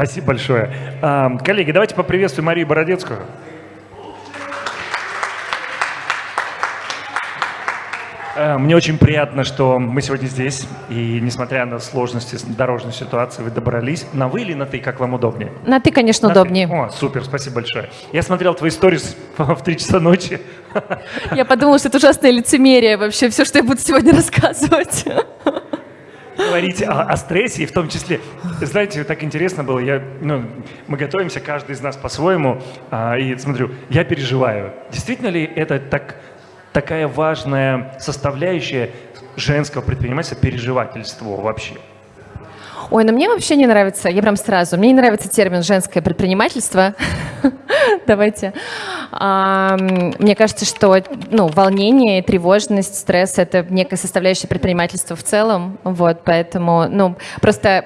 Спасибо большое. Коллеги, давайте поприветствуем Марию Бородецкую. Э, мне очень приятно, что мы сегодня здесь, и несмотря на сложности дорожной ситуации, вы добрались. На вы или на ты, как вам удобнее? На ты, конечно, на удобнее. Ты. О, супер, спасибо большое. Я смотрел твои сторис в 3 часа ночи. Я подумала, что это ужасное лицемерие вообще, все, что я буду сегодня рассказывать говорить о, о стрессе, и в том числе, знаете, так интересно было, я, ну, мы готовимся, каждый из нас по-своему, а, и смотрю, я переживаю. Действительно ли это так такая важная составляющая женского предпринимательства, переживательство вообще? Ой, ну мне вообще не нравится, я прям сразу, мне не нравится термин «женское предпринимательство». Давайте. Мне кажется, что ну, волнение, тревожность, стресс — это некая составляющая предпринимательства в целом. Вот, поэтому, ну, просто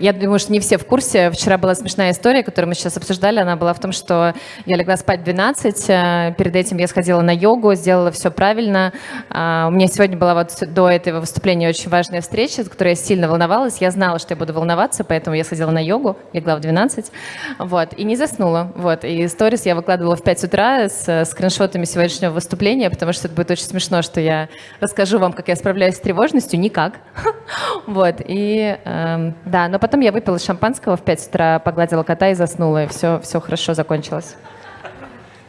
я думаю, что не все в курсе. Вчера была смешная история, которую мы сейчас обсуждали. Она была в том, что я легла спать в 12, э, перед этим я сходила на йогу, сделала все правильно. А, у меня сегодня была вот до этого выступления очень важная встреча, за которой я сильно волновалась. Я знала, что я буду волноваться, поэтому я сходила на йогу, легла в 12, вот, и не заснула. Вот, и сторис я выкладывала в 5 утра с скриншотами сегодняшнего выступления, потому что это будет очень смешно, что я расскажу вам, как я справляюсь с тревожностью. Никак. Вот, и э, да, но потом я выпила шампанского в 5 утра, погладила кота и заснула, и все, все хорошо закончилось.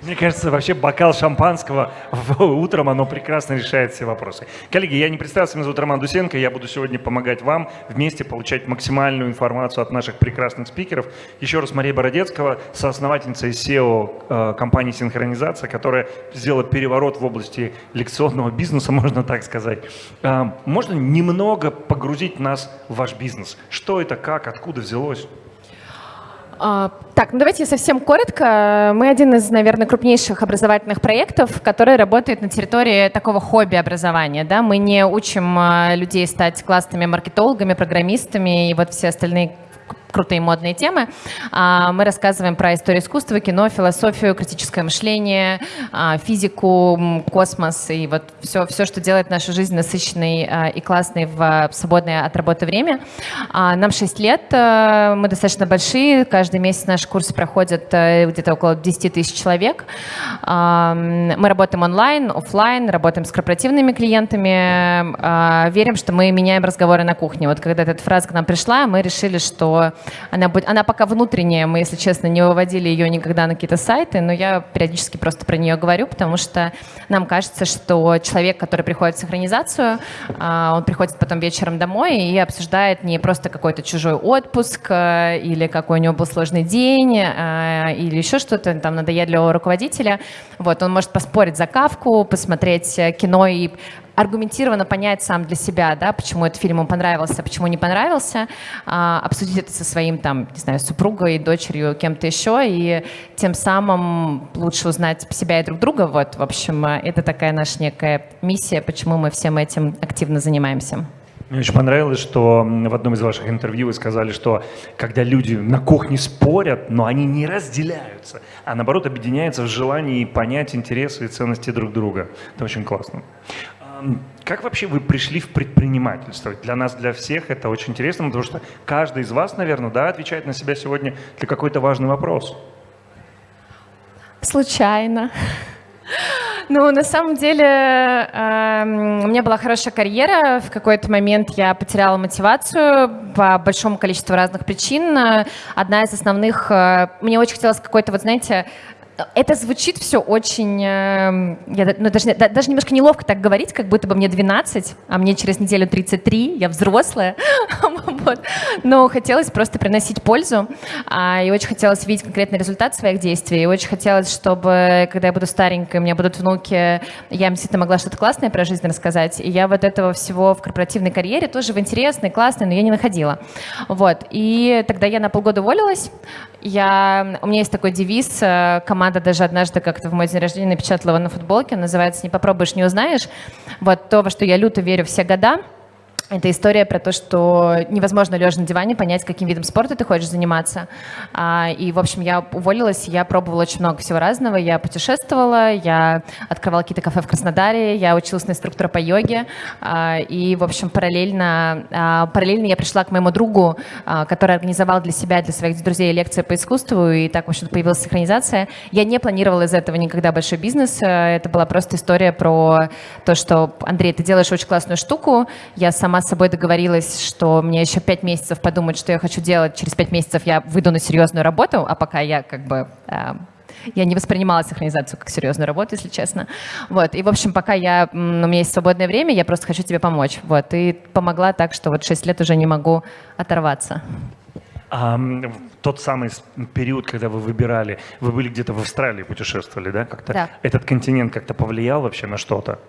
Мне кажется, вообще бокал шампанского утром, оно прекрасно решает все вопросы. Коллеги, я не представился, меня зовут Роман Дусенко, я буду сегодня помогать вам вместе получать максимальную информацию от наших прекрасных спикеров. Еще раз Мария Бородецкого, соосновательница и SEO э, компании «Синхронизация», которая сделала переворот в области лекционного бизнеса, можно так сказать. Э, можно немного погрузить нас в ваш бизнес? Что это, как, откуда взялось? А, так, ну давайте совсем коротко. Мы один из, наверное, крупнейших образовательных проектов, который работает на территории такого хобби-образования. Да? Мы не учим а, людей стать классными маркетологами, программистами и вот все остальные крутые модные темы. А, мы рассказываем про историю искусства, кино, философию, критическое мышление, а, физику, космос и вот все, все, что делает нашу жизнь насыщенной а, и классной в свободное от работы время. Нам 6 лет, мы достаточно большие, каждый месяц наши курсы проходят э, где-то около 10 тысяч человек. Мы работаем онлайн, офлайн, работаем с корпоративными клиентами, верим, что мы меняем разговоры на кухне. Вот когда эта фраза к нам пришла, мы решили, что она, будет, она пока внутренняя, мы, если честно, не выводили ее никогда на какие-то сайты, но я периодически просто про нее говорю, потому что нам кажется, что человек, который приходит в синхронизацию, а, он приходит потом вечером домой и обсуждает не просто какой-то чужой отпуск э, или какой у него был сложный день э, или еще что-то, там, надоедливого руководителя. Вот, он может поспорить за кавку, посмотреть э, кино и аргументированно понять сам для себя, да, почему этот фильм ему понравился, почему не понравился, а, обсудить это со своим, там, не знаю, супругой, дочерью, кем-то еще, и тем самым лучше узнать себя и друг друга. Вот, в общем, это такая наша некая миссия, почему мы всем этим активно занимаемся. Мне очень понравилось, что в одном из ваших интервью вы сказали, что когда люди на кухне спорят, но они не разделяются, а наоборот объединяются в желании понять интересы и ценности друг друга. Это очень классно. Как вообще вы пришли в предпринимательство? Для нас, для всех это очень интересно, потому что каждый из вас, наверное, да, отвечает на себя сегодня для какой-то важный вопрос. Случайно. Ну, на самом деле, э, у меня была хорошая карьера. В какой-то момент я потеряла мотивацию по большому количеству разных причин. Одна из основных... Э, мне очень хотелось какой-то, вот знаете, это звучит все очень, э, я, ну, даже, да, даже немножко неловко так говорить, как будто бы мне 12, а мне через неделю 33, я взрослая, вот. но хотелось просто приносить пользу, а, и очень хотелось видеть конкретный результат своих действий, и очень хотелось, чтобы, когда я буду старенькой, у меня будут внуки, я им действительно могла что-то классное про жизнь рассказать, и я вот этого всего в корпоративной карьере тоже в интересной, классной, но я не находила. Вот, и тогда я на полгода уволилась, я, у меня есть такой девиз, э, команда даже однажды как-то в мой день рождения напечатала его на футболке, называется «Не попробуешь, не узнаешь». Вот то, во что я люто верю все года – это история про то, что невозможно лежа на диване понять, каким видом спорта ты хочешь заниматься. А, и, в общем, я уволилась, я пробовала очень много всего разного. Я путешествовала, я открывала какие-то кафе в Краснодаре, я училась на инструктора по йоге. А, и, в общем, параллельно, а, параллельно я пришла к моему другу, который организовал для себя, для своих друзей лекции по искусству, и так, в общем появилась синхронизация. Я не планировала из этого никогда большой бизнес. Это была просто история про то, что, Андрей, ты делаешь очень классную штуку, я сама сама с собой договорилась, что мне еще пять месяцев подумать, что я хочу делать. Через пять месяцев я выйду на серьезную работу, а пока я как бы э, я не воспринимала синхронизацию как серьезную работу, если честно. Вот. И, в общем, пока я, у меня есть свободное время, я просто хочу тебе помочь. Вот. И помогла так, что вот 6 лет уже не могу оторваться. А, тот самый период, когда вы выбирали, вы были где-то в Австралии, путешествовали, да? Как-то да. Этот континент как-то повлиял вообще на что-то?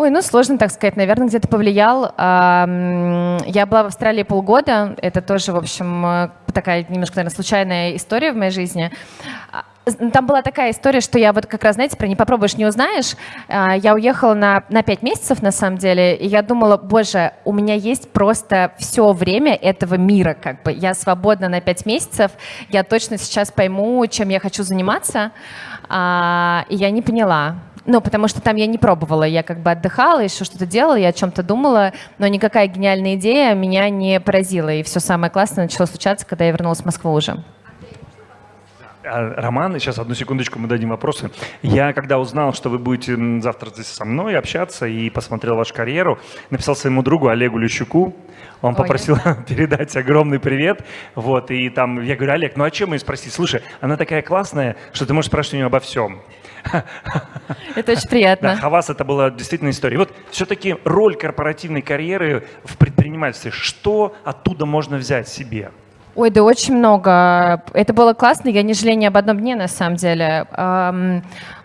Ой, ну сложно так сказать, наверное, где-то повлиял. Я была в Австралии полгода, это тоже, в общем, э, такая немножко, наверное, случайная история в моей жизни. А, там была такая история, что я вот как раз, знаете, про «не попробуешь, не узнаешь». А, я уехала на, на 5 месяцев, на самом деле, и я думала, боже, у меня есть просто все время этого мира, как бы. Я свободна на 5 месяцев, я точно сейчас пойму, чем я хочу заниматься, а, и я не поняла. Ну, потому что там я не пробовала, я как бы отдыхала, еще что-то делала, я о чем-то думала, но никакая гениальная идея меня не поразила. И все самое классное начало случаться, когда я вернулась в Москву уже. А, Роман, сейчас одну секундочку мы дадим вопросы. Я когда узнал, что вы будете завтра здесь со мной общаться и посмотрел вашу карьеру, написал своему другу Олегу Лещуку, он Ой. попросил передать огромный привет. Вот, и там я говорю, Олег, ну а чем ее спросить? Слушай, она такая классная, что ты можешь спрашивать у нее обо всем. Это очень приятно. Да, Хавас это была действительно история. Вот все-таки роль корпоративной карьеры в предпринимательстве, что оттуда можно взять себе? Ой, да очень много. Это было классно, я не жалею ни об одном дне, на самом деле.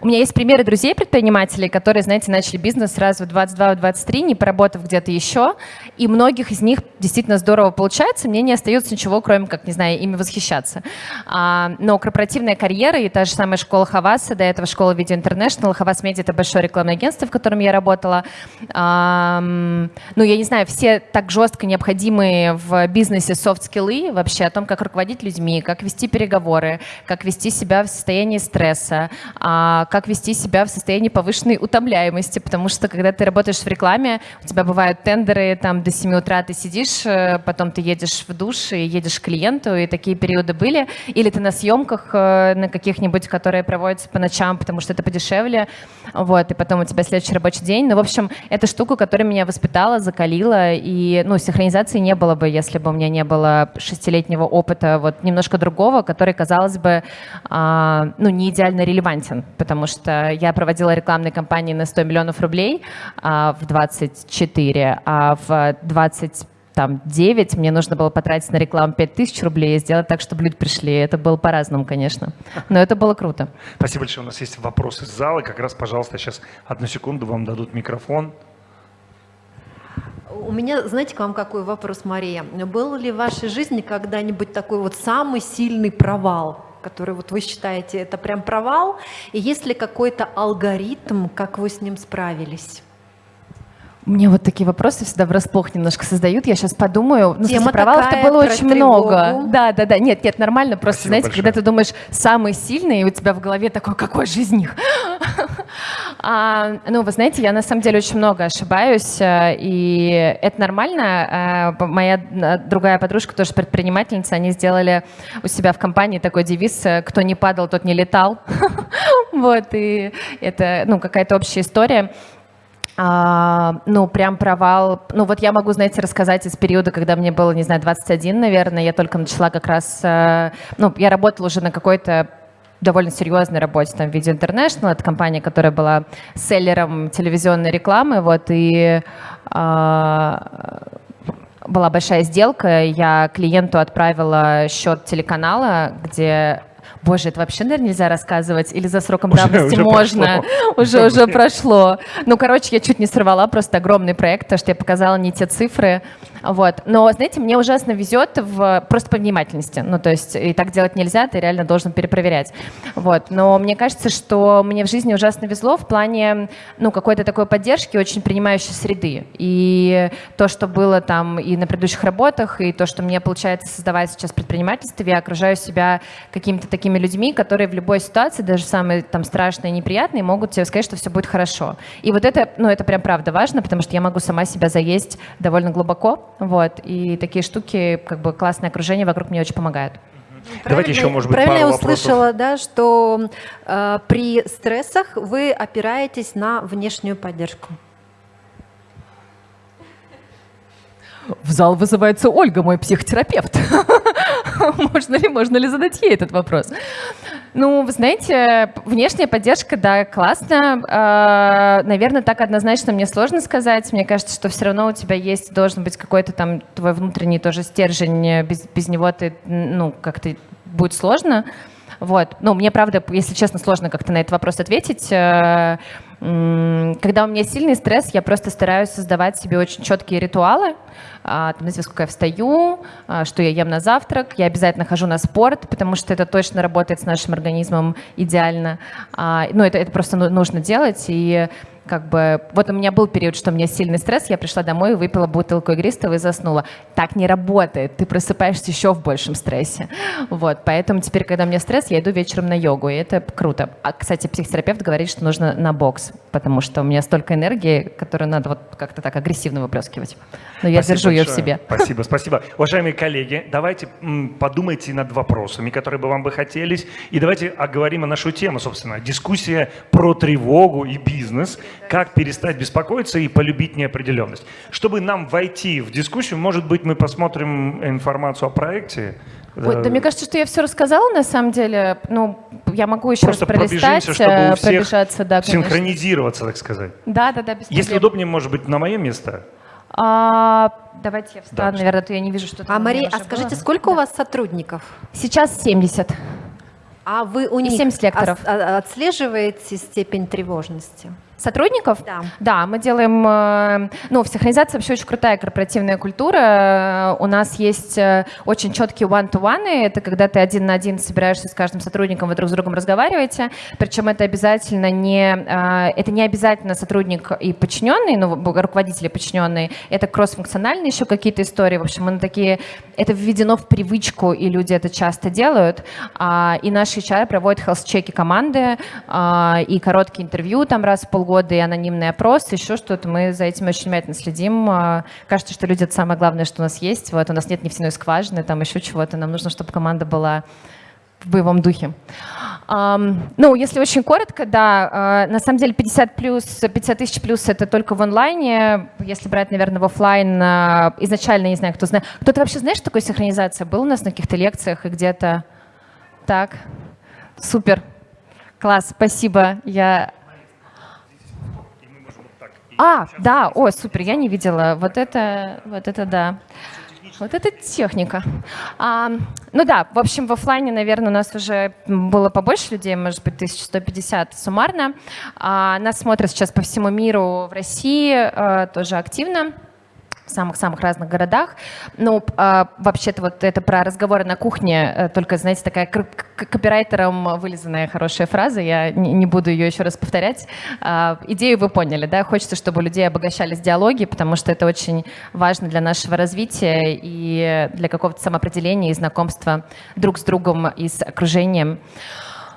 У меня есть примеры друзей-предпринимателей, которые, знаете, начали бизнес сразу в 22-23, не поработав где-то еще, и многих из них действительно здорово получается, мне не остается ничего, кроме как, не знаю, ими восхищаться. Но корпоративная карьера и та же самая школа Хаваса, до этого школа Video International, Хавас Медиа — это большое рекламное агентство, в котором я работала. Ну, я не знаю, все так жестко необходимые в бизнесе софт-скиллы вообще вообще о том, как руководить людьми, как вести переговоры, как вести себя в состоянии стресса, а, как вести себя в состоянии повышенной утомляемости, потому что когда ты работаешь в рекламе, у тебя бывают тендеры, там до 7 утра ты сидишь, э, потом ты едешь в душ и едешь к клиенту, и такие периоды были, или ты на съемках э, на каких-нибудь, которые проводятся по ночам, потому что это подешевле, вот, и потом у тебя следующий рабочий день. Ну, в общем, это штука, которая меня воспитала, закалила, и, ну, синхронизации не было бы, если бы у меня не было шестилетней 15-летнего опыта вот немножко другого, который, казалось бы, а, ну, не идеально релевантен, потому что я проводила рекламные кампании на 100 миллионов рублей в 24, а в 25 а там 9, мне нужно было потратить на рекламу 5000 рублей и сделать так, чтобы люди пришли. Это было по-разному, конечно. Но это было круто. Спасибо большое. У нас есть вопросы из зала. Как раз, пожалуйста, сейчас одну секунду вам дадут микрофон. У меня, знаете, к вам какой вопрос, Мария? Был ли в вашей жизни когда-нибудь такой вот самый сильный провал, который вот вы считаете это прям провал? И есть ли какой-то алгоритм, как вы с ним справились? Мне вот такие вопросы всегда врасплох немножко создают. Я сейчас подумаю. Ну, Тема провалов-то было очень тревогу. много. Да, да, да. Нет, нет, нормально. Просто, Спасибо знаете, большое. когда ты думаешь самый сильный, и у тебя в голове такой, какой же из них? а, ну, вы знаете, я на самом деле очень много ошибаюсь, э, и это нормально. А, моя э, другая подружка, тоже предпринимательница, они сделали у себя в компании такой девиз «Кто не падал, тот не летал». вот, и это, ну, какая-то общая история. А, ну, прям провал. Ну, вот я могу, знаете, рассказать из периода, когда мне было, не знаю, 21, наверное, я только начала как раз, э, ну, я работала уже на какой-то довольно серьезной работе, там, Video International, это компания, которая была селлером телевизионной рекламы, вот, и а, была большая сделка, я клиенту отправила счет телеканала, где Боже, это вообще, наверное, нельзя рассказывать? Или за сроком уже, давности уже можно? Прошло. Уже, уже прошло. Ну, короче, я чуть не сорвала просто огромный проект, потому что я показала не те цифры. Вот. Но, знаете, мне ужасно везет в просто по внимательности. Ну, то есть и так делать нельзя, ты реально должен перепроверять. Вот. Но мне кажется, что мне в жизни ужасно везло в плане ну, какой-то такой поддержки, очень принимающей среды. И то, что было там и на предыдущих работах, и то, что мне получается создавать сейчас в предпринимательстве, я окружаю себя какими-то такими людьми, которые в любой ситуации, даже самые там страшные и неприятные, могут тебе сказать, что все будет хорошо. И вот это, ну, это прям правда важно, потому что я могу сама себя заесть довольно глубоко, вот, и такие штуки, как бы классное окружение вокруг мне очень помогают. Давайте еще, может быть, правильно пару я услышала, да, что э, при стрессах вы опираетесь на внешнюю поддержку. В зал вызывается Ольга, мой психотерапевт. можно ли, можно ли задать ей этот вопрос? Ну, вы знаете, внешняя поддержка, да, классно. А, наверное, так однозначно мне сложно сказать. Мне кажется, что все равно у тебя есть, должен быть какой-то там твой внутренний тоже стержень. Без, без него ты, ну, как-то будет сложно. Вот. Ну, мне, правда, если честно, сложно как-то на этот вопрос ответить. Когда у меня сильный стресс, я просто стараюсь создавать себе очень четкие ритуалы. А, знаете, сколько я встаю, а, что я ем на завтрак. Я обязательно хожу на спорт, потому что это точно работает с нашим организмом идеально. А, ну, это, это просто нужно делать. И как бы, вот у меня был период, что у меня сильный стресс, я пришла домой, выпила бутылку игристого и заснула. Так не работает, ты просыпаешься еще в большем стрессе. Вот, поэтому теперь, когда у меня стресс, я иду вечером на йогу, и это круто. А, кстати, психотерапевт говорит, что нужно на бокс, потому что у меня столько энергии, которую надо вот как-то так агрессивно выплескивать. Но я спасибо держу большое. ее в себе. Спасибо, спасибо. Уважаемые коллеги, давайте подумайте над вопросами, которые бы вам бы хотелись, и давайте оговорим о нашу тему, собственно, дискуссия про тревогу и бизнес – как перестать беспокоиться и полюбить неопределенность. Чтобы нам войти в дискуссию, может быть, мы посмотрим информацию о проекте. Ой, да мне кажется, что я все рассказала на самом деле. Ну, я могу еще Просто раз пролистать, чтобы у э, всех пробежаться, да, конечно. синхронизироваться, так сказать. Да, да, да, без Если удобнее, может быть, на мое место. А, давайте я встану, Да. наверное, то я не вижу, что там А Мария, а скажите, было. сколько у вас сотрудников? Сейчас 70. А вы у них 70 лекторов. а- отслеживаете степень тревожности? Сотрудников? Да. Да, мы делаем... э, Ну, в синхронизации вообще очень крутая корпоративная культура. У нас есть э, очень четкие one-to-one. Это когда ты один на один собираешься с каждым сотрудником, вы друг с другом разговариваете. Причем это обязательно не... э, Это не обязательно сотрудник и подчиненный, ну, руководители подчиненные. Это кросс-функциональные еще какие-то истории. В общем, мы на такие... Это введено в привычку, и люди это часто делают. А, И наши HR проводят health-чеки команды, а, и короткие интервью там раз в полгода, и анонимный опрос, еще что-то. Мы за этим очень внимательно следим. А, Кажется, что люди — это самое главное, что у нас есть. Вот у нас нет нефтяной скважины, там еще чего-то. Нам нужно, чтобы команда была в боевом духе. Ну, если очень коротко, да, э, на самом деле 50 плюс, 50 тысяч плюс это только в онлайне. Если брать, наверное, в офлайн, э, изначально, не знаю, кто знает. Кто-то вообще знает, что такое синхронизация? Был у нас на каких-то лекциях и где-то? Так, супер, класс, спасибо. Я а, да, о, супер, я не видела. Вот это, вот это да. Вот это техника. А, ну да, в общем, в офлайне, наверное, у нас уже было побольше людей, может быть, 1150 суммарно. А, нас смотрят сейчас по всему миру, в России а, тоже активно самых-самых разных городах. Ну, а, вообще-то вот это про разговоры на кухне, э, только, знаете, такая копирайтером вылизанная хорошая фраза, я не, буду ее еще раз повторять. А, идею вы поняли, да? Хочется, чтобы людей обогащались диалоги, потому что это очень важно для нашего развития и для какого-то самоопределения и знакомства друг с другом и с окружением.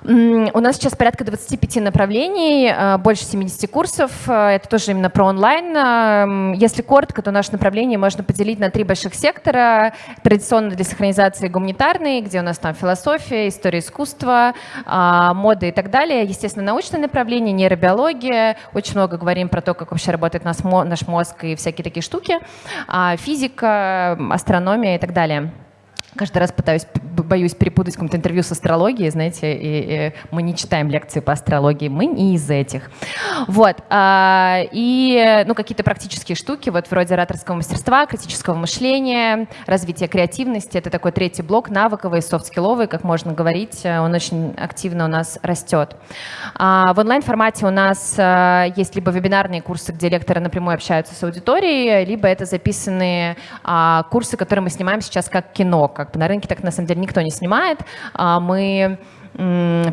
У нас сейчас порядка 25 направлений, э, больше 70 курсов. Э, Это тоже именно про онлайн. Э, Если коротко, то наше направление можно поделить на три больших сектора. Традиционно для синхронизации гуманитарные, где у нас там философия, история искусства, мода и так далее. Естественно, научное направление, нейробиология. Очень много говорим про то, как вообще работает наш мо- наш мозг и всякие такие штуки. А, Физика, астрономия и так далее. Каждый раз пытаюсь боюсь перепутать какое-то интервью с астрологией, знаете, и, и мы не читаем лекции по астрологии, мы не из этих. Вот. А, и, ну, какие-то практические штуки, вот вроде ораторского мастерства, критического мышления, развития креативности. Это такой третий блок, навыковый, софт-скилловый, как можно говорить. Он очень активно у нас растет. А, в онлайн-формате у нас а, есть либо вебинарные курсы, где лекторы напрямую общаются с аудиторией, либо это записанные а, курсы, которые мы снимаем сейчас как кино. Как бы на рынке так на самом деле никто не снимает. А, мы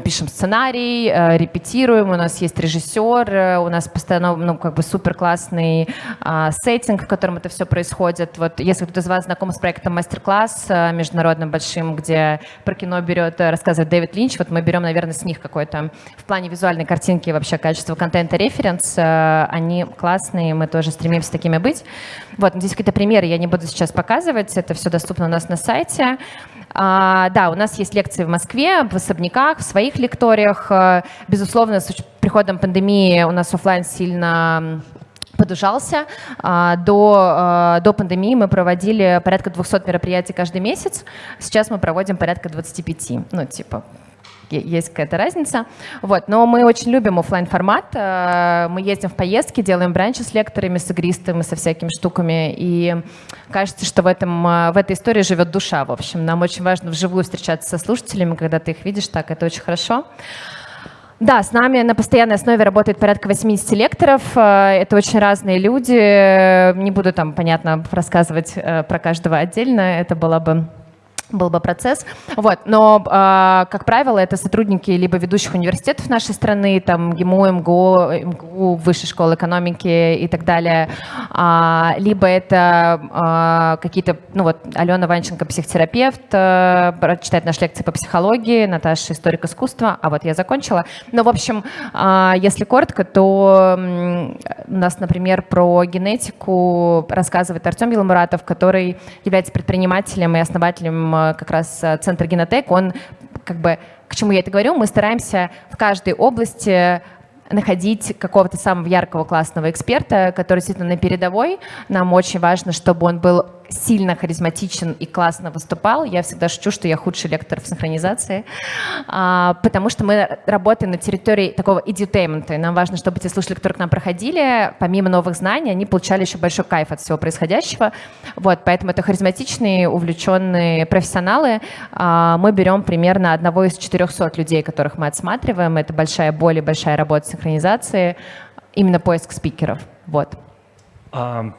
пишем сценарий, э, репетируем, у нас есть режиссер, э, у нас постоянно ну, как бы супер классный а, сеттинг, в котором это все происходит. Вот если кто-то из вас знаком с проектом мастер-класс а, международным большим, где про кино берет, рассказывает Дэвид Линч, вот мы берем, наверное, с них какой-то в плане визуальной картинки вообще качество контента референс, они классные, мы тоже стремимся такими быть. Вот, здесь какие-то примеры я не буду сейчас показывать, это все доступно у нас на сайте. А, да, у нас есть лекции в Москве, в особняках, в своих лекториях. Э, безусловно, с приходом пандемии у нас офлайн сильно подужался. А, до, а, до пандемии мы проводили порядка 200 мероприятий каждый месяц. Сейчас мы проводим порядка 25. Ну, типа, есть какая-то разница. Вот. Но мы очень любим офлайн формат. Э, мы ездим в поездки, делаем бранчи с лекторами, с игристами, со всякими штуками. И кажется, что в, этом, э, в этой истории живет душа. В общем, нам очень важно вживую встречаться со слушателями, когда ты их видишь так, это очень хорошо. Да, с нами на постоянной основе работает порядка 80 лекторов. Э, это очень разные люди. Не буду там, понятно, рассказывать про каждого отдельно. Это было бы был бы процесс. Вот. Но, э, как правило, это сотрудники либо ведущих университетов нашей страны, там ГИМУ, МГУ, МГУ Высшей школы экономики и так далее, а, либо это а, какие-то, ну вот Алена Ванченко, психотерапевт, а, читает наши лекции по психологии, Наташа историк искусства, а вот я закончила. Но, в общем, а, если коротко, то у нас, например, про генетику рассказывает Артем Беломуратов, который является предпринимателем и основателем Э, как раз э, Центр Генотек, он как бы, к чему я это говорю, мы стараемся в каждой области находить какого-то самого яркого классного эксперта, который действительно на передовой. Нам очень важно, чтобы он был сильно харизматичен и классно выступал. Я всегда шучу, что я худший лектор в синхронизации, а, потому что мы работаем на территории такого edutainment. И нам важно, чтобы те слушатели, которые к нам проходили, помимо новых знаний, они получали еще большой кайф от всего происходящего. Вот, поэтому это харизматичные, увлеченные профессионалы. А, мы берем примерно одного из 400 людей, которых мы отсматриваем. Это большая боль и большая работа синхронизации, именно поиск спикеров. Вот. А,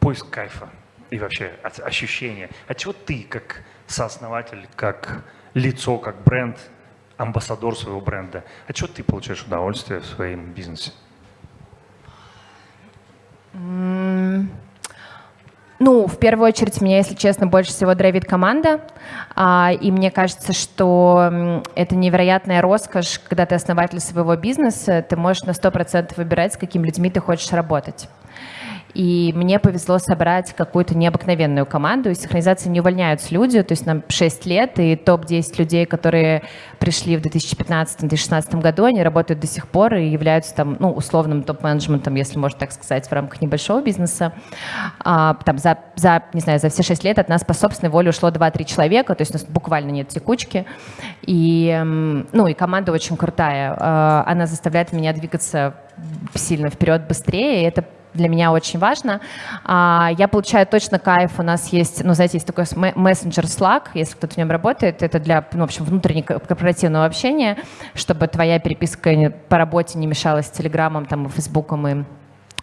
поиск кайфа и вообще ощущение. От чего ты, как сооснователь, как лицо, как бренд, амбассадор своего бренда, от чего ты получаешь удовольствие в своем бизнесе? Ну, в первую очередь, меня, если честно, больше всего драйвит команда. А, и мне кажется, что это невероятная роскошь, когда ты основатель своего бизнеса, ты можешь на 100% выбирать, с какими людьми ты хочешь работать. И мне повезло собрать какую-то необыкновенную команду. Из синхронизации не увольняются люди, то есть нам 6 лет, и топ-10 людей, которые пришли в 2015-2016 году, они работают до сих пор и являются там, ну, условным топ-менеджментом, если можно так сказать, в рамках небольшого бизнеса. А, там за, за, не знаю, за все 6 лет от нас по собственной воле ушло 2-3 человека, то есть у нас буквально нет текучки. И, ну, и команда очень крутая. А, она заставляет меня двигаться сильно вперед, быстрее, и это для меня очень важно. А, я получаю точно кайф. У нас есть, ну, знаете, есть такой мессенджер Slack, если кто-то в нем работает. Это для, ну, в общем, внутреннего корпоративного общения, чтобы твоя переписка по работе не мешалась с Телеграмом, там, и Фейсбуком, и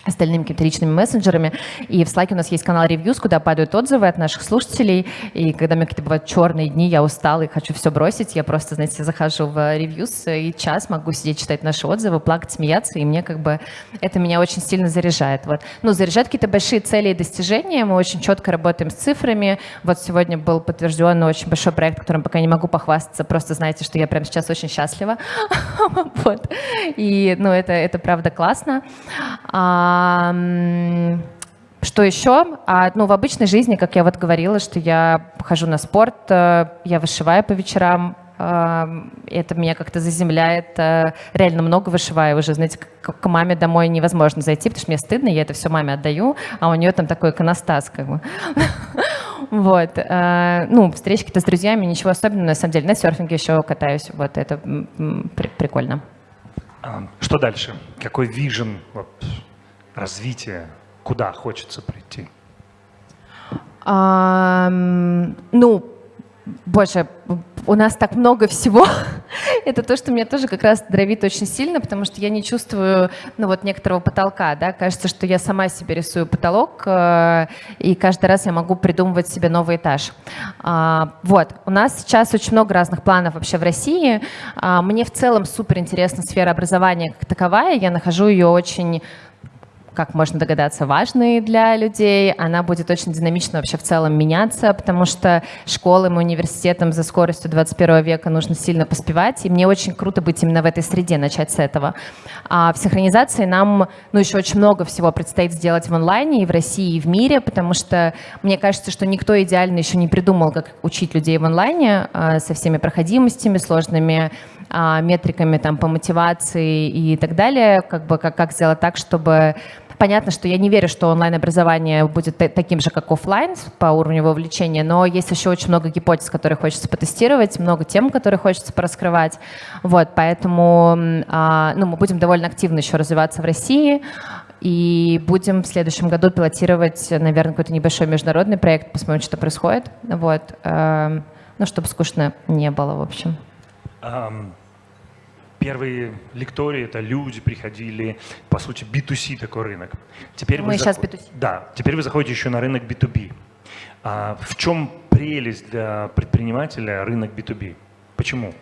остальными какими-то личными мессенджерами. И в Slack у нас есть канал Reviews, куда падают отзывы от наших слушателей. И когда у меня какие-то бывают черные дни, я устала и хочу все бросить, я просто, знаете, захожу в Reviews и час могу сидеть, читать наши отзывы, плакать, смеяться, и мне как бы это меня очень сильно заряжает. Вот. Ну, заряжает какие-то большие цели и достижения, мы очень четко работаем с цифрами. Вот сегодня был подтвержден очень большой проект, которым пока не могу похвастаться, просто знаете, что я прямо сейчас очень счастлива. вот. И, ну, это, это правда классно. А, что еще? А, ну, в обычной жизни, как я вот говорила, что я хожу на спорт, э, я вышиваю по вечерам, Это меня как-то заземляет. Реально много вышиваю уже. Знаете, к маме домой невозможно зайти, потому что мне стыдно, я это все маме отдаю, а у нее там такой иконостас как бы. Вот. Ну, встречки-то с друзьями, ничего особенного, на самом деле. На серфинге еще катаюсь. Вот это прикольно. Что дальше? Какой вижен вот, развития? Куда хочется прийти? А, ну, боже, у нас так много всего. это то, что меня тоже как раз дровит очень сильно, потому что я не чувствую, ну вот некоторого потолка, да, кажется, что я сама себе рисую потолок, э, и каждый раз я могу придумывать себе новый этаж. А, вот, у нас сейчас очень много разных планов вообще в России. А, мне в целом супер интересна сфера образования как таковая, я нахожу ее очень как можно догадаться, важной для людей. Она будет очень динамично вообще в целом меняться, потому что школам и университетам за скоростью 21 века нужно сильно поспевать. И мне очень круто быть именно в этой среде, начать с этого. А в синхронизации нам ну, еще очень много всего предстоит сделать в онлайне и в России, и в мире, потому что мне кажется, что никто идеально еще не придумал, как учить людей в онлайне а, со всеми проходимостями, сложными а, метриками там, по мотивации и так далее, как бы как, как сделать так, чтобы Понятно, что я не верю, что онлайн-образование будет таким же, как офлайн по уровню вовлечения, но есть еще очень много гипотез, которые хочется потестировать, много тем, которые хочется пораскрывать. Вот, поэтому а, ну, мы будем довольно активно еще развиваться в России и будем в следующем году пилотировать, наверное, какой-то небольшой международный проект, посмотрим, что происходит. Вот, э, ну, чтобы скучно не было, в общем. Um первые лектории, это люди приходили, по сути, B2C такой рынок. Теперь Мы сейчас заход... B2C. Да, теперь вы заходите еще на рынок B2B. А в чем прелесть для предпринимателя рынок B2B? Почему?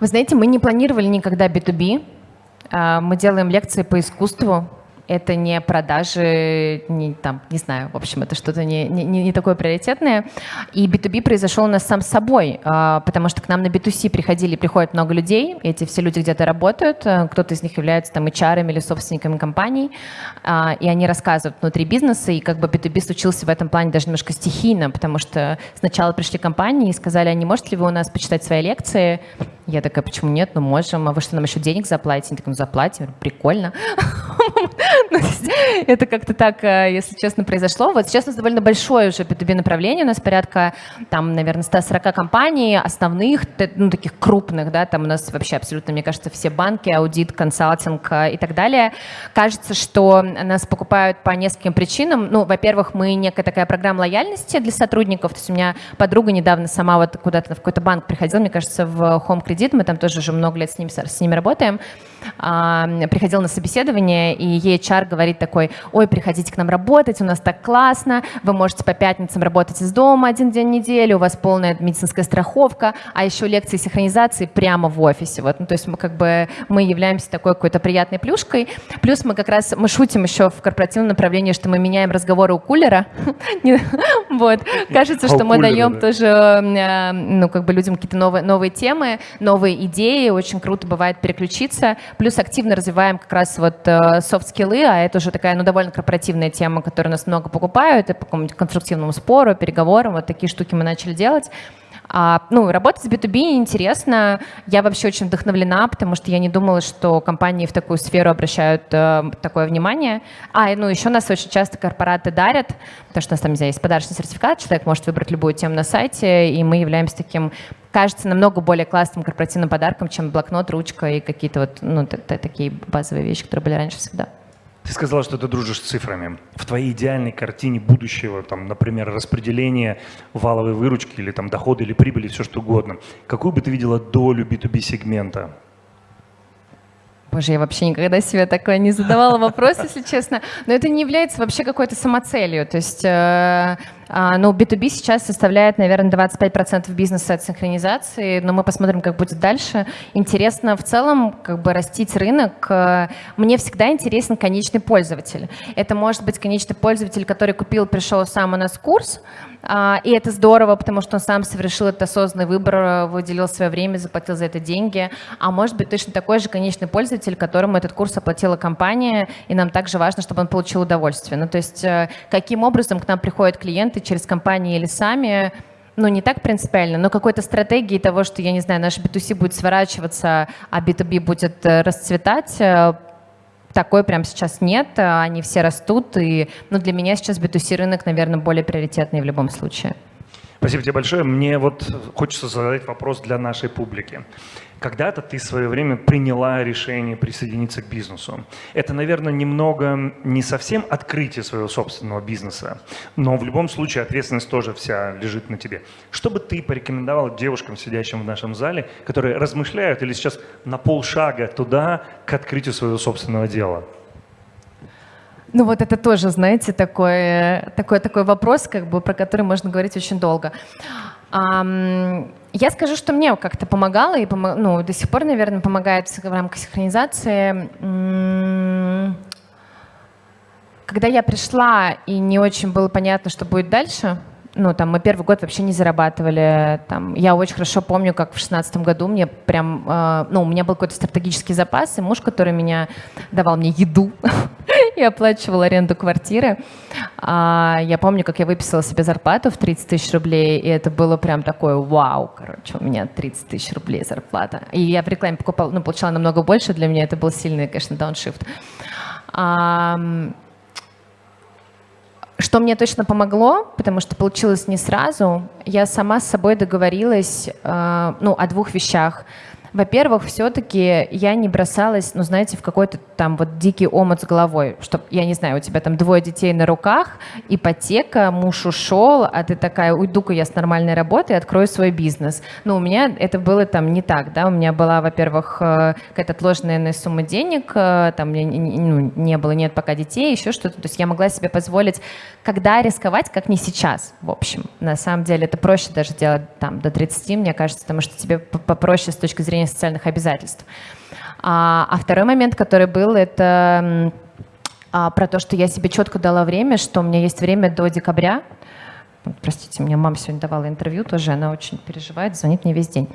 Вы знаете, мы не планировали никогда B2B. А, мы делаем лекции по искусству, это не продажи, не, там, не знаю, в общем, это что-то не, не, не такое приоритетное. И B2B произошел у нас сам собой, а, потому что к нам на B2C приходили, приходят много людей, эти все люди где-то работают, э, кто-то из них является там HR или собственниками компаний, а, и они рассказывают внутри бизнеса, и как бы B2B случился в этом плане даже немножко стихийно, потому что сначала пришли компании и сказали, а не можете ли вы у нас почитать свои лекции? Я такая, почему нет? Ну, можем. А вы что, нам еще денег заплатите? Они такие, ну, заплатим. Прикольно. Ну, это как-то так, э, если честно, произошло. Вот сейчас у нас довольно большое уже B2B направление. У нас порядка, там, наверное, 140 компаний основных, ну, таких крупных, да, там у нас вообще абсолютно, мне кажется, все банки, аудит, консалтинг э, и так далее. Кажется, что нас покупают по нескольким причинам. Ну, во-первых, мы некая такая программа лояльности для сотрудников. То есть у меня подруга недавно сама вот куда-то в какой-то банк приходила, мне кажется, в Home Credit, мы там тоже уже много лет с ними, с ними работаем а, приходил на собеседование, и ей HR говорит такой, ой, приходите к нам работать, у нас так классно, вы можете по пятницам работать из дома один день в неделю, у вас полная медицинская страховка, а еще лекции синхронизации прямо в офисе. Вот. Ну, то есть мы как бы мы являемся такой какой-то приятной плюшкой. Плюс мы как раз, мы шутим еще в корпоративном направлении, что мы меняем разговоры у кулера. Вот. Кажется, что мы даем тоже э, ну, как бы людям какие-то новые, новые темы, новые идеи. Очень круто бывает переключиться. Плюс активно развиваем как раз вот софт-скиллы, э, а это уже такая, ну, довольно корпоративная тема, которую нас много покупают, и по какому-нибудь конструктивному спору, переговорам, вот такие штуки мы начали делать. А, ну, работать с B2B интересно. Я вообще очень вдохновлена, потому что я не думала, что компании в такую сферу обращают э, такое внимание. А, ну, еще нас очень часто корпораты дарят, потому что у нас там, не знаю, есть подарочный сертификат, человек может выбрать любую тему на сайте, и мы являемся таким, кажется, намного более классным корпоративным подарком, чем блокнот, ручка и какие-то вот, ну, такие базовые вещи, которые были раньше всегда. Ты сказала, что ты дружишь с цифрами. В твоей идеальной картине будущего, там, например, распределение валовой выручки или там, дохода или прибыли, все что угодно, какую бы ты видела долю B2B сегмента? Боже, я вообще никогда себе такое не задавала вопрос, если честно. Но это не является вообще какой-то самоцелью. То есть э, ну, B2B сейчас составляет, наверное, 25% бизнеса от синхронизации, но мы посмотрим, как будет дальше. Интересно в целом как бы растить рынок. Мне всегда интересен конечный пользователь. Это может быть конечный пользователь, который купил, пришел сам у нас курс, а, и это здорово, потому что он сам совершил этот осознанный выбор, выделил свое время, заплатил за это деньги. А может быть точно такой же конечный пользователь, которому этот курс оплатила компания, и нам также важно, чтобы он получил удовольствие. Ну, то есть э, каким образом к нам приходят клиенты, через компании или сами, ну, не так принципиально, но какой-то стратегии того, что, я не знаю, наш B2C будет сворачиваться, а B2B будет э, расцветать, э, такой прям сейчас нет, они все растут, и ну, для меня сейчас B2C рынок, наверное, более приоритетный в любом случае. Спасибо тебе большое. Мне вот хочется задать вопрос для нашей публики. Когда-то ты в свое время приняла решение присоединиться к бизнесу. Это, наверное, немного не совсем открытие своего собственного бизнеса, но в любом случае ответственность тоже вся лежит на тебе. Что бы ты порекомендовал девушкам, сидящим в нашем зале, которые размышляют или сейчас на полшага туда к открытию своего собственного дела? Ну вот это тоже, знаете, такой, такой, такой вопрос, как бы, про который можно говорить очень долго. Я скажу, что мне как-то помогало, и ну, до сих пор, наверное, помогает в рамках синхронизации. Когда я пришла, и не очень было понятно, что будет дальше, ну, там, мы первый год вообще не зарабатывали. Там, я очень хорошо помню, как в шестнадцатом году мне прям, э, ну, у меня был какой-то стратегический запас, и муж, который меня давал мне еду и оплачивал аренду квартиры. А, я помню, как я выписала себе зарплату в 30 тысяч рублей, и это было прям такое вау, короче, у меня 30 тысяч рублей зарплата. И я в рекламе покупала, ну, получала намного больше, для меня это был сильный, конечно, дауншифт. Что мне точно помогло, потому что получилось не сразу, я сама с собой договорилась э, ну, о двух вещах. Во-первых, все-таки я не бросалась, ну, знаете, в какой-то там вот дикий омут с головой, что, я не знаю, у тебя там двое детей на руках, ипотека, муж ушел, а ты такая, уйду-ка я с нормальной работы открою свой бизнес. Ну, у меня это было там не так, да, у меня была, во-первых, э, какая-то отложенная сумма денег, э, там ну, не было, нет пока детей, еще что-то, то есть я могла себе позволить, когда рисковать, как не сейчас, в общем. На самом деле это проще даже делать там до 30, мне кажется, потому что тебе попроще с точки зрения социальных обязательств. А, а второй момент, который был, это а, про то, что я себе четко дала время, что у меня есть время до декабря. Простите, мне мама сегодня давала интервью тоже, она очень переживает, звонит мне весь день.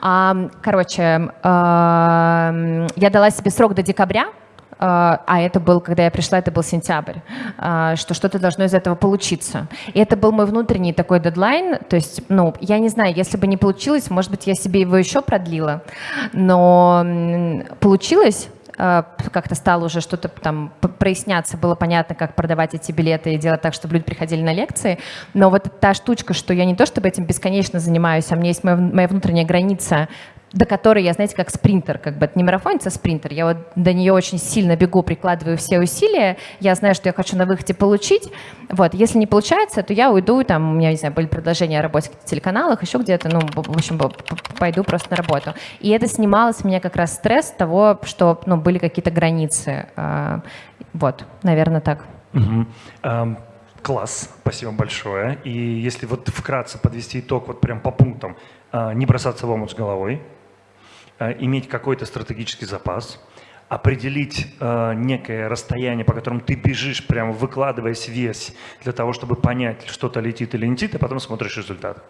А, короче, а, я дала себе срок до декабря, а, а это был, когда я пришла, это был сентябрь, а, что что-то должно из этого получиться. И это был мой внутренний такой дедлайн, то есть, ну, я не знаю, если бы не получилось, может быть, я себе его еще продлила, но получилось, а, как-то стало уже что-то там проясняться, было понятно, как продавать эти билеты и делать так, чтобы люди приходили на лекции. Но вот та штучка, что я не то чтобы этим бесконечно занимаюсь, а у меня есть моя, моя внутренняя граница до которой я, знаете, как спринтер, как бы это не марафонец, а спринтер. Я вот до нее очень сильно бегу, прикладываю все усилия. Я знаю, что я хочу на выходе получить. Вот, если не получается, то я уйду, там, у меня, не знаю, были предложения о работе в телеканалах, еще где-то, ну, в общем, пойду просто на работу. И это снимало с меня как раз стресс того, что, ну, были какие-то границы. А, вот, наверное, так. Угу. Um... Класс, спасибо большое. И если вот вкратце подвести итог вот прям по пунктам, а, не бросаться в омут с головой, Э, иметь какой-то стратегический запас, определить э, некое расстояние, по которому ты бежишь, прямо выкладываясь весь, для того, чтобы понять, что-то летит или не летит, а потом смотришь результат.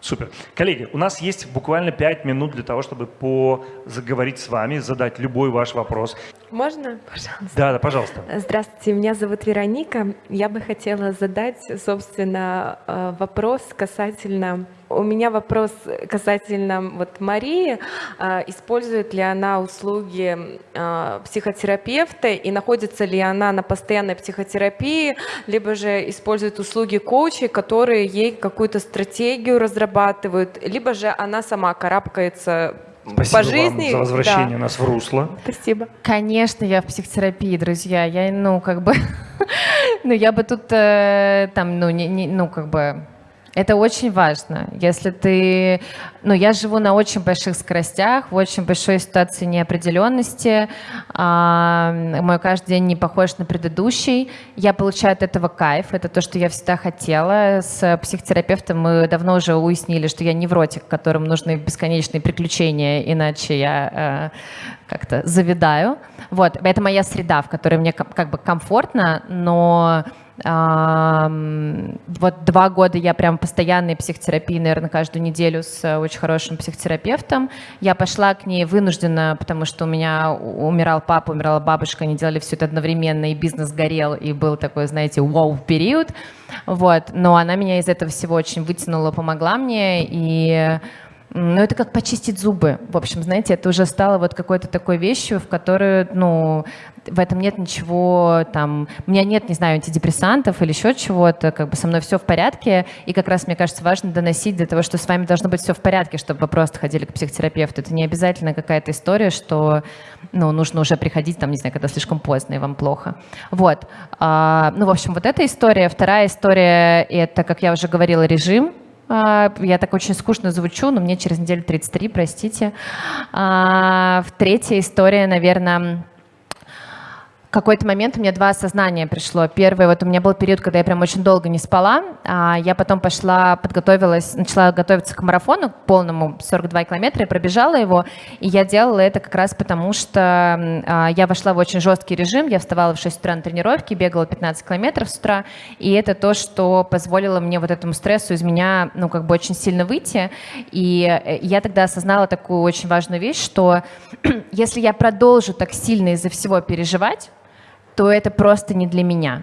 Супер. Коллеги, у нас есть буквально 5 минут для того, чтобы по заговорить с вами, задать любой ваш вопрос. Можно, пожалуйста? Да, да, пожалуйста. Здравствуйте, меня зовут Вероника. Я бы хотела задать, собственно, э, вопрос касательно у меня вопрос касательно вот Марии. А, использует ли она услуги а, психотерапевта и находится ли она на постоянной психотерапии, либо же использует услуги коучей, которые ей какую-то стратегию разрабатывают, либо же она сама карабкается Спасибо по жизни. вам за возвращение да. нас в русло. Спасибо. Конечно, я в психотерапии, друзья. Я, ну, как бы, ну, я бы тут, э, там, ну, не, не, ну, как бы, это очень важно. Если ты... Ну, я живу на очень больших скоростях, в очень большой ситуации неопределенности. А, мой каждый день не похож на предыдущий. Я получаю от этого кайф. Это то, что я всегда хотела. С психотерапевтом мы давно уже уяснили, что я невротик, которым нужны бесконечные приключения, иначе я э, как-то завидаю. Вот. Это моя среда, в которой мне как бы комфортно, но Вот два года я прям постоянной психотерапии, наверное, каждую неделю с э, очень хорошим психотерапевтом. Я пошла к ней вынуждена, потому что у меня умирал папа, умирала бабушка, они делали все это одновременно, и бизнес горел, и был такой, знаете, вау-период. Вот. Но она меня из этого всего очень вытянула, помогла мне, и ну, это как почистить зубы. В общем, знаете, это уже стало вот какой-то такой вещью, в которую, ну, в этом нет ничего, там, у меня нет, не знаю, антидепрессантов или еще чего-то, как бы со мной все в порядке, и как раз, мне кажется, важно доносить для того, что с вами должно быть все в порядке, чтобы вы просто ходили к психотерапевту. Это не обязательно какая-то история, что, ну, нужно уже приходить, там, не знаю, когда слишком поздно и вам плохо. Вот. А, ну, в общем, вот эта история. Вторая история — это, как я уже говорила, режим, я так очень скучно звучу, но мне через неделю 33, простите. А, третья история, наверное, какой-то момент у меня два осознания пришло. Первое, вот у меня был период, когда я прям очень долго не спала. А я потом пошла, подготовилась, начала готовиться к марафону полному, 42 километра, и пробежала его. И я делала это как раз потому, что а, я вошла в очень жесткий режим. Я вставала в 6 утра на тренировке, бегала 15 километров с утра. И это то, что позволило мне вот этому стрессу из меня, ну, как бы очень сильно выйти. И э, я тогда осознала такую очень важную вещь, что если я продолжу так сильно из-за всего переживать, то это просто не для меня.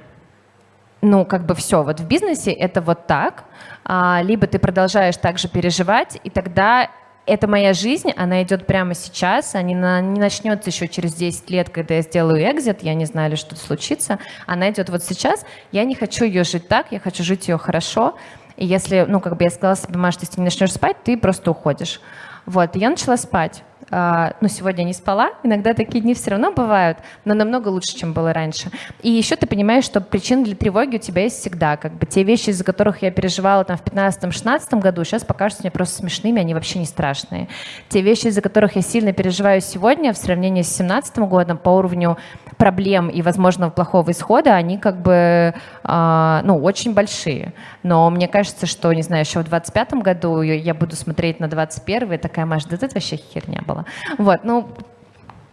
Ну, как бы все, вот в бизнесе это вот так, а, либо ты продолжаешь также переживать, и тогда это моя жизнь, она идет прямо сейчас, она не начнется еще через 10 лет, когда я сделаю экзит, я не знаю, что-то случится, она идет вот сейчас, я не хочу ее жить так, я хочу жить ее хорошо, и если, ну, как бы я сказала себе, если ты не начнешь спать, ты просто уходишь. Вот, и я начала спать. А, ну, сегодня не спала, иногда такие дни все равно бывают, но намного лучше, чем было раньше. И еще ты понимаешь, что причин для тревоги у тебя есть всегда. Как бы те вещи, из-за которых я переживала там в 15-16 году, сейчас покажутся мне просто смешными, они вообще не страшные. Те вещи, из-за которых я сильно переживаю сегодня в сравнении с 17 годом по уровню проблем и возможного плохого исхода, они как бы, э, ну, очень большие. Но мне кажется, что, не знаю, еще в 25 году я буду смотреть на 21 и такая, Маша, да это вообще херня была. Вот, ну,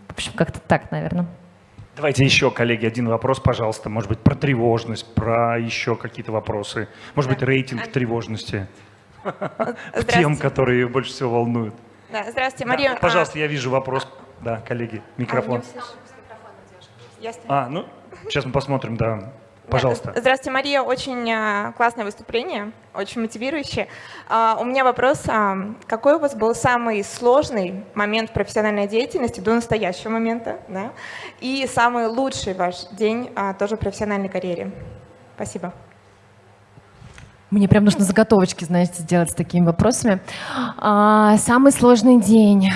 в общем, как-то так, наверное. Давайте еще, коллеги, один вопрос, пожалуйста. Может быть, про тревожность, про еще какие-то вопросы. Может быть, рейтинг тревожности. Тем, которые больше всего волнуют. Да, здравствуйте, Мария. Да, пожалуйста, я вижу вопрос. Да, коллеги, микрофон. А, ну, сейчас мы посмотрим, да. Пожалуйста. Здравствуйте, Мария. Очень а, классное выступление, очень мотивирующее. А, у меня вопрос. А, какой у вас был самый сложный момент профессиональной деятельности до настоящего момента? Да? И самый лучший ваш день тоже в профессиональной карьере? Спасибо. Мне прям нужно заготовочки, знаете, сделать с такими вопросами. самый сложный день.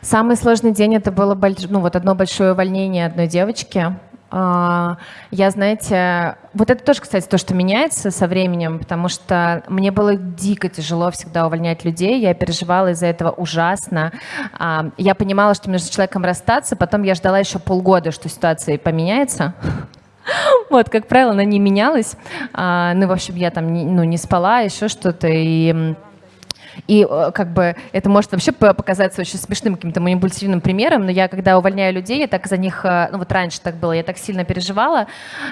Самый сложный день это было ну, вот одно большое увольнение одной девочки. А, я, знаете, вот это тоже, кстати, то, что меняется со временем, потому что мне было дико тяжело всегда увольнять людей, я переживала из-за этого ужасно. А, я понимала, что между человеком расстаться, потом я ждала еще полгода, что ситуация поменяется. Вот, как правило, она не менялась. А, ну, в общем, я там ну, не спала, еще что-то. И и э, как бы это может вообще показаться очень смешным каким-то манипулятивным примером, но я, когда увольняю людей, я так за них, э, ну вот раньше так было, я так сильно переживала,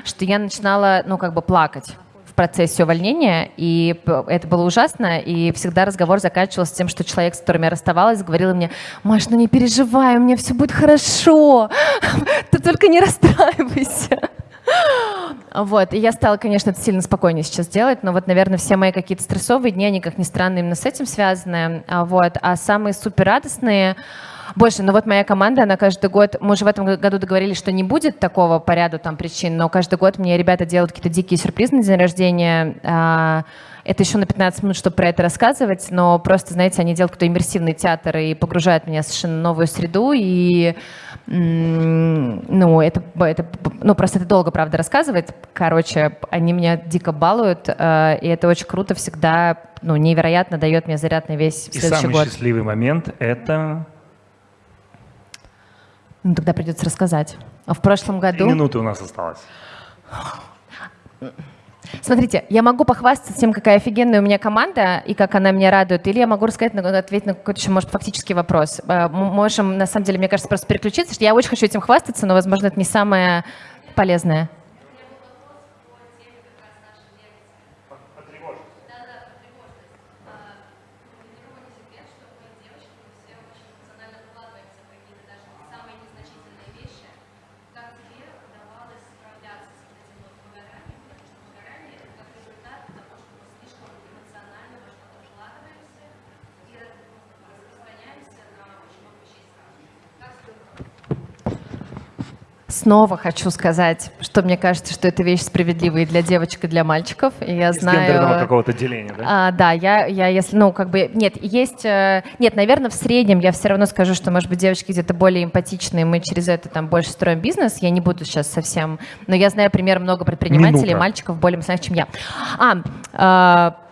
что я начинала, ну как бы плакать в процессе увольнения, и это было ужасно, и всегда разговор заканчивался тем, что человек, с которым я расставалась, говорил мне, Маш, ну не переживай, у меня все будет хорошо, ты только не расстраивайся. Вот, и я стала, конечно, это сильно спокойнее сейчас делать, но вот, наверное, все мои какие-то стрессовые дни, они, как ни странно, именно с этим связаны. А вот, а самые супер радостные, больше, но вот моя команда, она каждый год, мы уже в этом году договорились, что не будет такого по ряду там причин, но каждый год мне ребята делают какие-то дикие сюрпризы на день рождения. А, это еще на 15 минут, чтобы про это рассказывать, но просто, знаете, они делают какой-то иммерсивный театр и погружают меня в совершенно новую среду, и ну, это, это, ну, просто это долго, правда, рассказывать. Короче, они меня дико балуют, э, и это очень круто всегда, ну, невероятно дает мне заряд на весь и следующий самый год. счастливый момент — это... Ну, тогда придется рассказать. В прошлом году... Три минуты у нас осталось. Смотрите, я могу похвастаться тем, какая офигенная у меня команда и как она меня радует, или я могу рассказать, ответить на какой-то еще, может, фактический вопрос. Э, мы можем, на самом деле, мне кажется, просто переключиться, что я очень хочу этим хвастаться, но, возможно, это не самое полезное. Снова хочу сказать, что мне кажется, что эта вещь справедливая и для девочек, и для мальчиков. И я гендерного знаю... какого-то деления, да? А, да, я, я, если, ну, как бы, нет, есть, э, нет, наверное, в среднем я все равно скажу, что, может быть, девочки где-то более эмпатичные, мы через это там больше строим бизнес, я не буду сейчас совсем, но я знаю пример много предпринимателей, Минута. мальчиков более эмоциональных, чем я. А, э,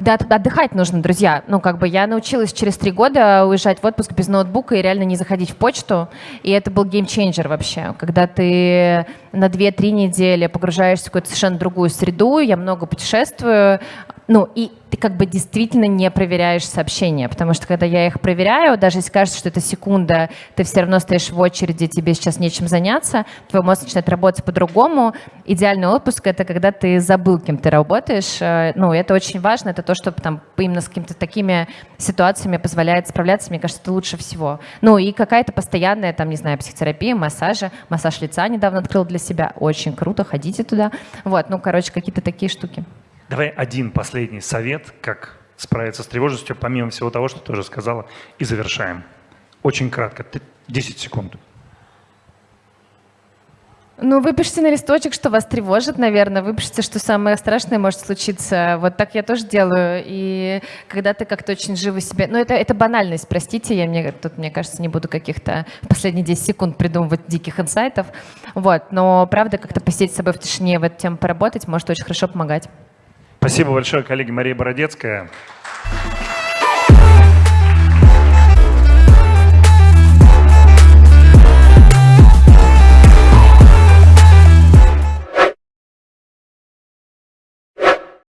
да, от- отдыхать нужно, друзья. Ну, как бы я научилась через три года уезжать в отпуск без ноутбука и реально не заходить в почту. И это был геймчейнджер вообще. Когда ты на 2-3 недели погружаешься в какую-то совершенно другую среду, я много путешествую, ну, и ты как бы действительно не проверяешь сообщения, потому что когда я их проверяю, даже если кажется, что это секунда, ты все равно стоишь в очереди, тебе сейчас нечем заняться, твой мозг начинает работать по-другому. Идеальный отпуск — это когда ты забыл, кем ты работаешь. Э, Ну, это очень важно, это то, что там именно с какими-то такими ситуациями позволяет справляться, мне кажется, это лучше всего. Ну, и какая-то постоянная, там, не знаю, психотерапия, массажи, массаж лица недавно открыл для себя, очень круто, ходите туда. Вот, ну, короче, какие-то такие штуки. Давай один последний совет, как справиться с тревожностью, помимо всего того, что ты уже сказала, и завершаем. Очень кратко, ты- 10 секунд. Ну, выпишите на листочек, что вас тревожит, наверное. Выпишите, что самое страшное может случиться. Вот так я тоже делаю. И когда ты как-то очень живо себе... Ну, это, это банальность, простите. Я мне, тут, мне кажется, не буду каких-то последние 10 секунд придумывать диких инсайтов. Вот. Но, правда, как-то посидеть с собой в тишине, в эту тему поработать, может очень хорошо помогать. Спасибо большое, коллеги Мария Бородецкая.